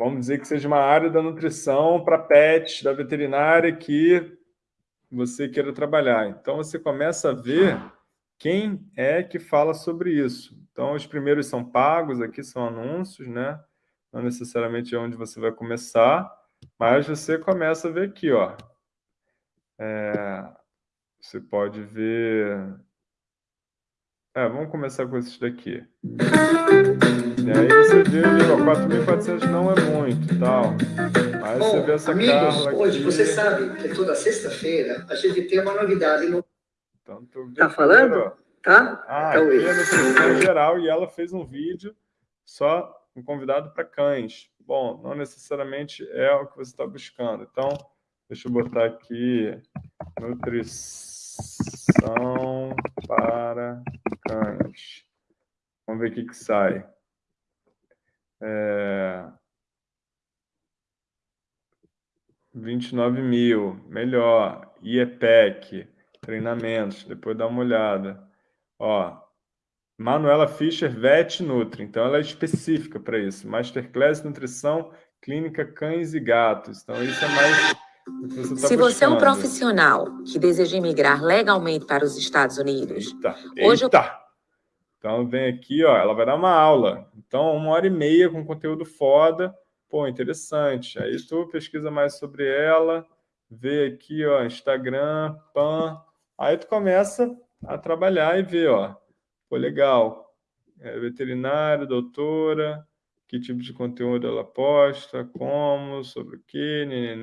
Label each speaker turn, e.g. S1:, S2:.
S1: vamos dizer que seja uma área da nutrição para pets, da veterinária que você queira trabalhar. Então, você começa a ver quem é que fala sobre isso. Então, os primeiros são pagos, aqui são anúncios, né? Não necessariamente é onde você vai começar, mas você começa a ver aqui, ó. É, você pode ver... É, vamos começar com esses daqui. E aí você vê ali, ó, 4.400 não é muito tal. Mas Bom, você vê essa
S2: amigos, hoje
S1: aqui.
S2: você sabe que toda sexta-feira a gente tem uma novidade no...
S1: Então,
S3: Tá falando? Tá?
S1: Ah,
S3: Então,
S1: aqui é geral e ela fez um vídeo só um convidado para cães. Bom, não necessariamente é o que você está buscando. Então, deixa eu botar aqui nutrição para cães. Vamos ver o que, que sai. É... 29 mil, melhor. IEPEC, treinamentos, depois dá uma olhada. Ó, Manuela Fischer, Vet Nutri. Então, ela é específica para isso. Masterclass Nutrição Clínica Cães e Gatos. Então, isso é mais você está
S4: Se você é um
S1: buscando.
S4: profissional que deseja imigrar legalmente para os Estados Unidos,
S1: Eita,
S4: Hoje eu-
S1: eita. Então, vem aqui, ó, ela vai dar uma aula. Então, uma hora e meia com conteúdo foda. Pô, interessante. Aí tu pesquisa mais sobre ela, vê aqui, ó, Instagram, PAN. Aí tu começa a trabalhar e ver, ó. Pô, legal. É, veterinário, doutora, que tipo de conteúdo ela posta, como, sobre o quê, neném.